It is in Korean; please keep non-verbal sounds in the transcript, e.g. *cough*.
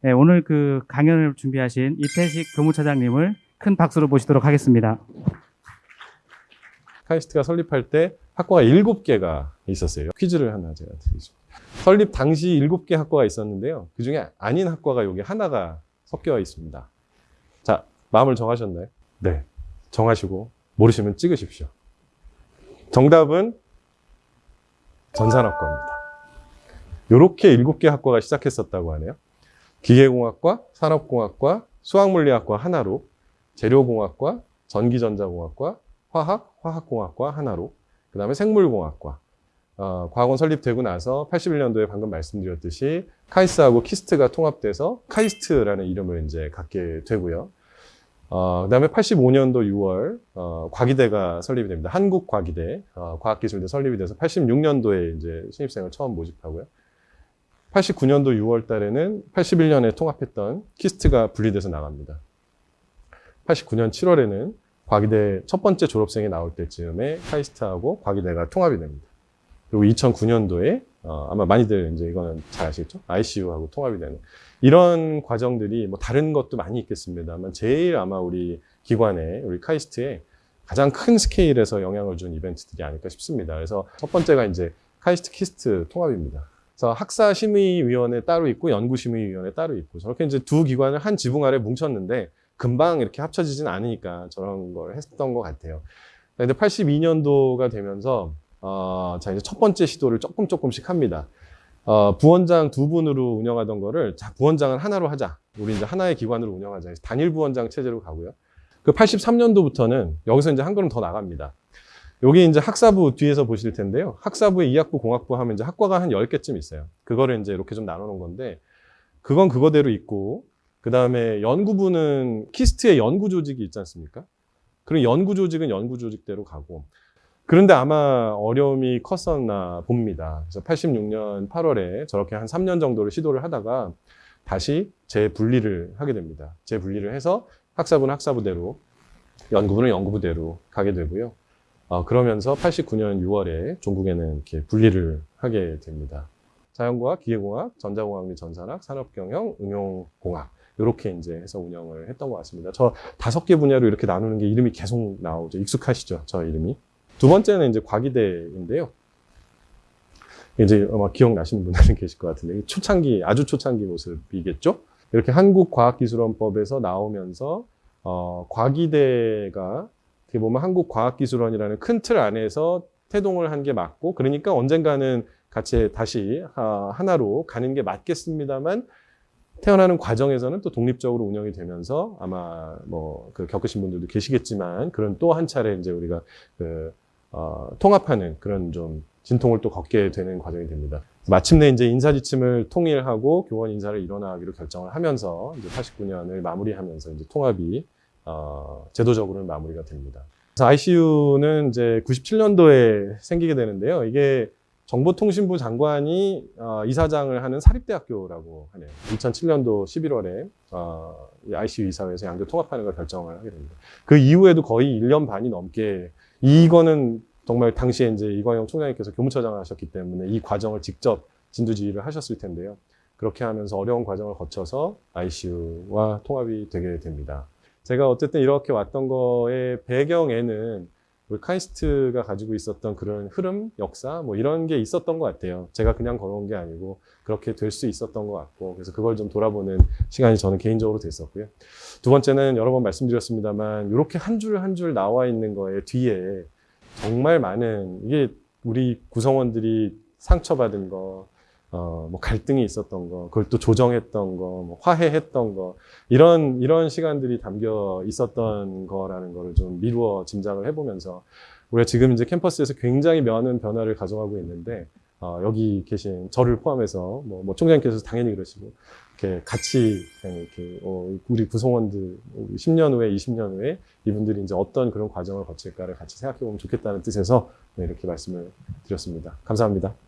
네, 오늘 그 강연을 준비하신 이태식 교무차장님을 큰 박수로 모시도록 하겠습니다. 카이스트가 설립할 때 학과가 7개가 있었어요. 퀴즈를 하나 제가 드리죠. 설립 당시 7개 학과가 있었는데요. 그 중에 아닌 학과가 여기 하나가 섞여 있습니다. 자, 마음을 정하셨나요? 네. 정하시고 모르시면 찍으십시오. 정답은 전산학과입니다. 이렇게 7개 학과가 시작했었다고 하네요. 기계공학과, 산업공학과, 수학물리학과 하나로, 재료공학과, 전기전자공학과, 화학, 화학공학과 하나로, 그 다음에 생물공학과. 어, 과학원 설립되고 나서 81년도에 방금 말씀드렸듯이 카이스트하고 키스트가 통합돼서 카이스트라는 이름을 이제 갖게 되고요. 어, 그 다음에 85년도 6월, 어, 과기대가 설립이 됩니다. 한국과기대, 어, 과학기술대 설립이 돼서 86년도에 이제 신입생을 처음 모집하고요. 89년도 6월 달에는 81년에 통합했던 KIST가 분리돼서 나갑니다. 89년 7월에는 과기대 첫 번째 졸업생이 나올 때쯤에 KAIST하고 과기대가 통합이 됩니다. 그리고 2009년도에 어, 아마 많이들 이제 이거는 잘 아시겠죠? ICU하고 통합이 되는 이런 과정들이 뭐 다른 것도 많이 있겠습니다만 제일 아마 우리 기관에 우리 KAIST에 가장 큰 스케일에서 영향을 준 이벤트들이 아닐까 싶습니다. 그래서 첫 번째가 이제 KAIST KIST 통합입니다. 그래서 학사 심의위원회 따로 있고 연구 심의위원회 따로 있고 저렇게 이제 두 기관을 한 지붕 아래 뭉쳤는데 금방 이렇게 합쳐지진 않으니까 저런 걸 했던 것 같아요. 근데 82년도가 되면서 어, 자 이제 첫 번째 시도를 조금 조금씩 합니다. 어, 부원장 두 분으로 운영하던 거를 자 부원장은 하나로 하자. 우리 이제 하나의 기관으로 운영하자. 단일 부원장 체제로 가고요. 그 83년도부터는 여기서 이제 한 걸음 더 나갑니다. 여기 이제 학사부 뒤에서 보실 텐데요. 학사부에 이학부, 공학부 하면 이제 학과가 한 10개쯤 있어요. 그거를 이제 이렇게 좀 나눠 놓은 건데 그건 그거대로 있고 그 다음에 연구부는 키스트의 연구 조직이 있지 않습니까? 그럼 연구 조직은 연구 조직대로 가고 그런데 아마 어려움이 컸었나 봅니다. 그래서 86년 8월에 저렇게 한 3년 정도를 시도를 하다가 다시 재분리를 하게 됩니다. 재분리를 해서 학사부는 학사부대로, 연구부는 연구부대로 가게 되고요. 어, 그러면서 89년 6월에 종국에는 이렇게 분리를 하게 됩니다. 자연과학, 기계공학, 전자공학 및 전산학, 산업경영, 응용공학 이렇게 이제 해서 운영을 했던 것 같습니다. 저 다섯 개 분야로 이렇게 나누는 게 이름이 계속 나오죠. 익숙하시죠? 저 이름이. 두 번째는 이제 과기대인데요. 이제 아마 기억나시는 분들은 *laughs* 계실 것 같은데 초창기 아주 초창기 모습이겠죠. 이렇게 한국과학기술원법에서 나오면서 어, 과기대가 어떻게 보면 한국과학기술원이라는 큰 틀 안에서 태동을 한 게 맞고 그러니까 언젠가는 같이 다시 하나로 가는 게 맞겠습니다만 태어나는 과정에서는 또 독립적으로 운영이 되면서 아마 뭐 그 겪으신 분들도 계시겠지만 그런 또 한 차례 이제 우리가 그 어, 통합하는 그런 좀 진통을 또 걷게 되는 과정이 됩니다. 마침내 이제 인사 지침을 통일하고 교원 인사를 일어나기로 결정을 하면서 이제 89년을 마무리하면서 이제 통합이 어, 제도적으로는 마무리가 됩니다. 그래서 ICU는 이제 97년도에 생기게 되는데요. 이게 정보통신부 장관이 어, 이사장을 하는 사립대학교라고 하네요. 2007년도 11월에 어, ICU 이사회에서 양교 통합하는 걸 결정을 하게 됩니다. 그 이후에도 거의 1년 반이 넘게 이거는 정말 당시에 이제 이광영 총장님께서 교무처장을 하셨기 때문에 이 과정을 직접 진두지휘를 하셨을 텐데요. 그렇게 하면서 어려운 과정을 거쳐서 ICU와 통합이 되게 됩니다. 제가 어쨌든 이렇게 왔던 거의 배경에는 우리 카이스트가 가지고 있었던 그런 흐름, 역사 뭐 이런 게 있었던 것 같아요. 제가 그냥 걸어온 게 아니고 그렇게 될 수 있었던 것 같고 그래서 그걸 좀 돌아보는 시간이 저는 개인적으로 됐었고요. 두 번째는 여러 번 말씀드렸습니다만 이렇게 한 줄 한 줄 나와 있는 거에 뒤에 정말 많은 이게 우리 구성원들이 상처받은 거, 어, 뭐 갈등이 있었던 거, 그걸 또 조정했던 거, 뭐 화해했던 거, 이런, 이런 시간들이 담겨 있었던 거라는 거를 좀 미루어 짐작을 해보면서 우리가 지금 이제 캠퍼스에서 굉장히 많은 변화를 가져가고 있는데, 어, 여기 계신 저를 포함해서 뭐, 뭐 총장님께서 당연히 그러시고, 이렇게 같이 이렇게 어, 우리 구성원들 10년 후에 20년 후에 이분들이 이제 어떤 그런 과정을 거칠까를 같이 생각해 보면 좋겠다는 뜻에서 네, 이렇게 말씀을 드렸습니다. 감사합니다.